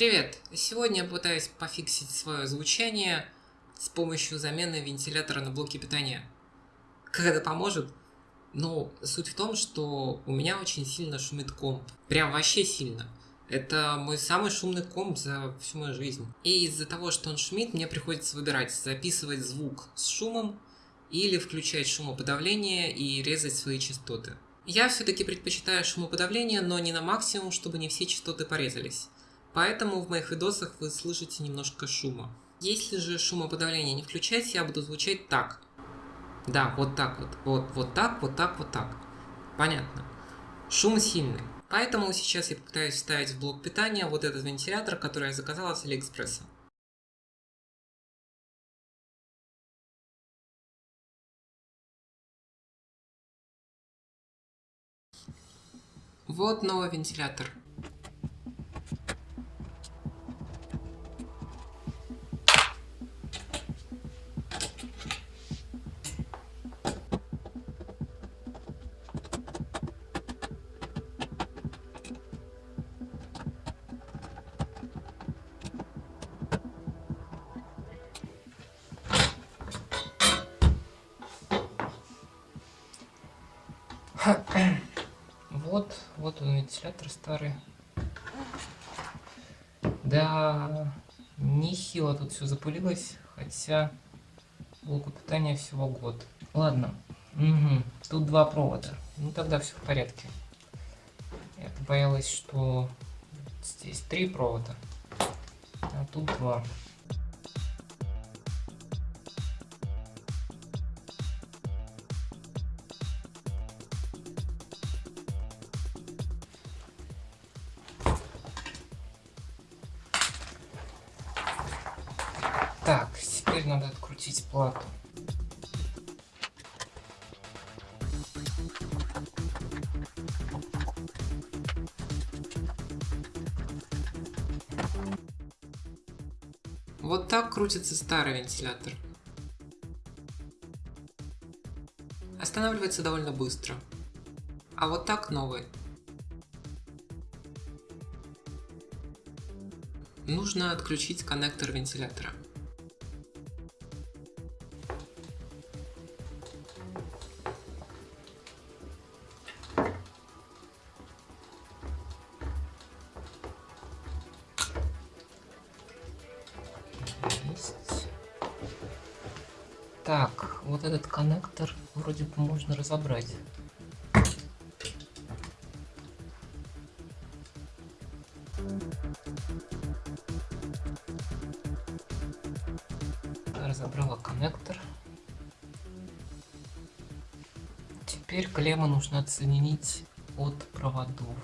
Привет! Сегодня я пытаюсь пофиксить свое звучание с помощью замены вентилятора на блоке питания. Как это поможет? Ну, суть в том, что у меня очень сильно шумит комп. Прям вообще сильно. Это мой самый шумный комп за всю мою жизнь. И из-за того, что он шумит, мне приходится выбирать, записывать звук с шумом или включать шумоподавление и резать свои частоты. Я все-таки предпочитаю шумоподавление, но не на максимум, чтобы не все частоты порезались. Поэтому в моих видосах вы слышите немножко шума. Если же шумоподавление не включать, я буду звучать так. Да, вот так вот. Вот, вот так, вот так, вот так. Понятно. Шум сильный. Поэтому сейчас я попытаюсь вставить в блок питания вот этот вентилятор, который я заказала с Алиэкспресса. Вот новый вентилятор. Вот, он вентилятор старый. Да, нехило тут все запылилось, хотя блоку питания всего год. Ладно, угу. тут два провода. Ну тогда все в порядке. Я боялась, что здесь три провода, а тут два. Надо открутить плату. Вот так крутится старый вентилятор. Останавливается довольно быстро. А вот так новый. Нужно отключить коннектор вентилятора. Так, вот этот коннектор вроде бы можно разобрать. Разобрала коннектор. Теперь клеммы нужно отсоединить от проводов.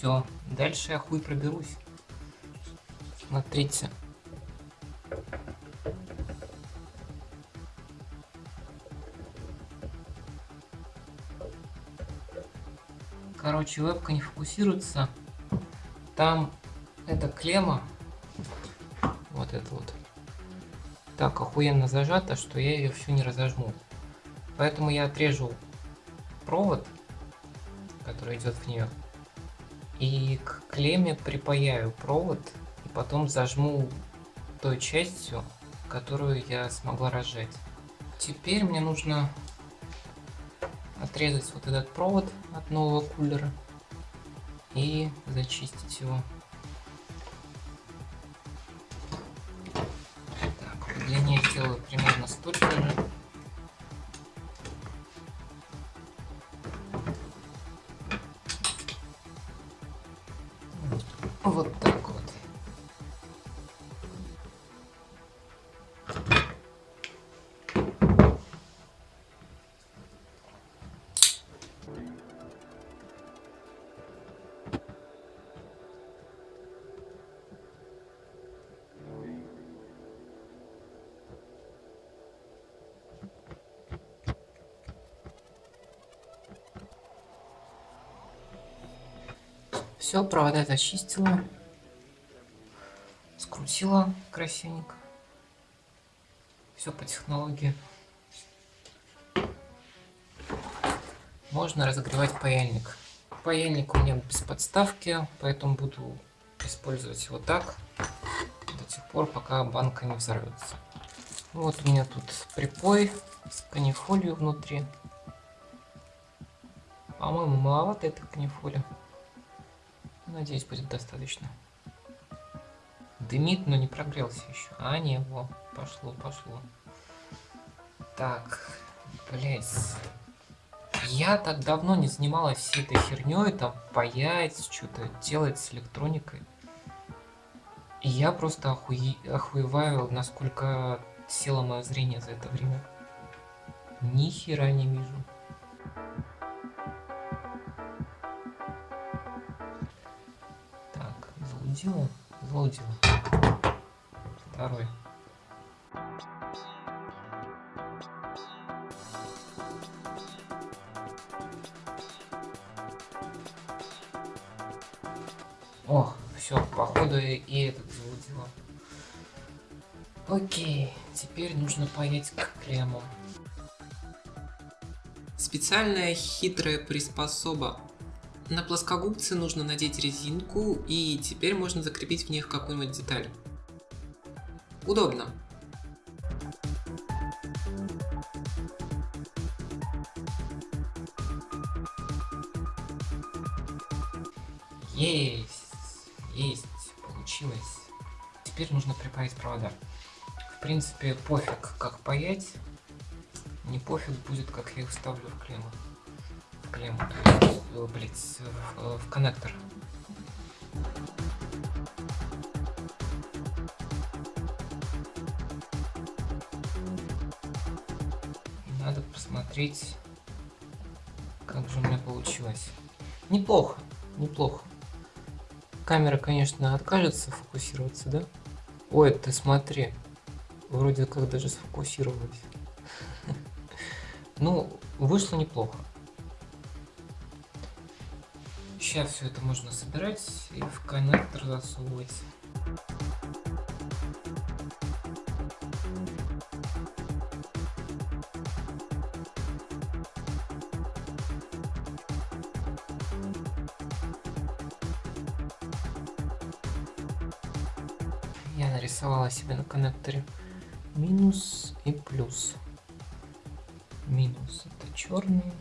Все, дальше я хуй проберусь. Смотрите. Короче, вебка не фокусируется. Там эта клемма, вот эта вот, так охуенно зажата, что я ее всю не разожму. Поэтому я отрежу провод, который идет в нее. И к клемме припаяю провод и потом зажму той частью, которую я смогла разжать. Теперь мне нужно отрезать вот этот провод от нового кулера и зачистить его. Так, длине сделаю примерно столько же. Вот так Все, провода зачистила. Скрутила красивенько. Все по технологии. Можно разогревать паяльник. Паяльник у меня без подставки, поэтому буду использовать его так до тех пор, пока банка не взорвется. Вот у меня тут припой с канифолью внутри. По-моему, маловато этой канифоли. Надеюсь, будет достаточно. Дымит, но не прогрелся еще. А, не, во, пошло, пошло. Так, блять. Я так давно не занималась всей этой херней, там, паять, что-то делать с электроникой. И я просто охуе... охуеваю, насколько село мое зрение за это время. Ни хера не вижу. Залудила? Залудила. Второй. О, все, походу и этот залудила. Окей, теперь нужно поедь к клемму. Специальная хитрая приспособа. На плоскогубцы нужно надеть резинку, и теперь можно закрепить в них какую-нибудь деталь. Удобно. Есть, есть, получилось. Теперь нужно припаять провода. В принципе, пофиг, как паять. Не пофиг будет, как я их вставлю в клемму. Клемму, то есть, э, в, в коннектор. Надо посмотреть, как же у меня получилось. Неплохо, неплохо. Камера, конечно, откажется фокусироваться, да? Ой, ты смотри. Вроде как даже сфокусировалась. Ну, вышло неплохо. Сейчас все это можно собирать и в коннектор засовывать. Я нарисовала себе на коннекторе минус и плюс. Минус это черный,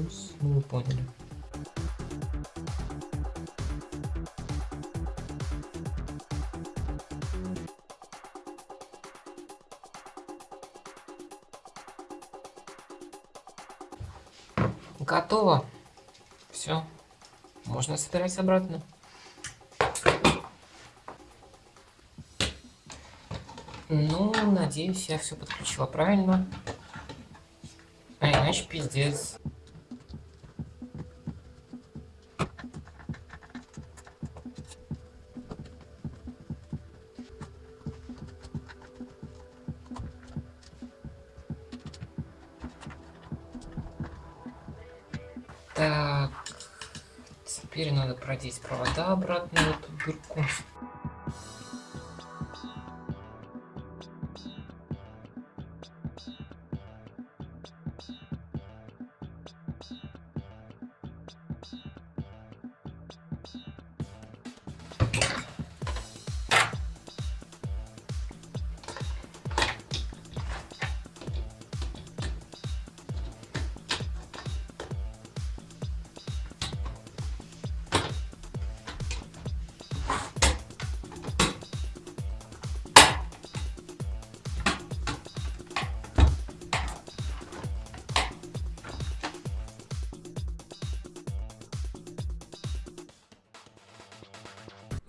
плюс, ну вы поняли. Готово. Все. Можно собирать обратно. Ну, надеюсь, я все подключила правильно. А иначе пиздец. Теперь надо продеть провода обратно в эту дырку.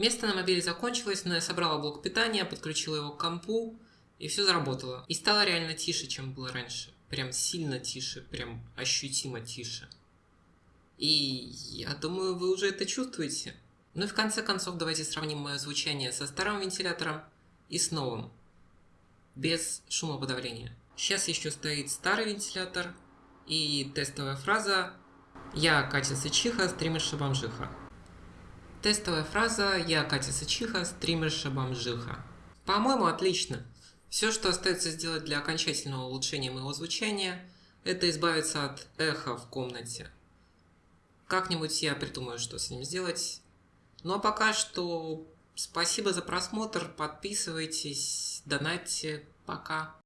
Место на мобиле закончилось, но я собрала блок питания, подключила его к компу, и все заработало. И стало реально тише, чем было раньше. Прям сильно тише, прям ощутимо тише. И я думаю, вы уже это чувствуете. Ну и в конце концов, давайте сравним мое звучание со старым вентилятором и с новым. Без шумоподавления. Сейчас еще стоит старый вентилятор, и тестовая фраза Я Катя Сычиха, стримерша бомжиха. Тестовая фраза «Я Катя Сычиха, стримерша бомжиха». По-моему, отлично. Все, что остается сделать для окончательного улучшения моего звучания, это избавиться от эха в комнате. Как-нибудь я придумаю, что с ним сделать. Ну а пока что спасибо за просмотр, подписывайтесь, донатьте, пока.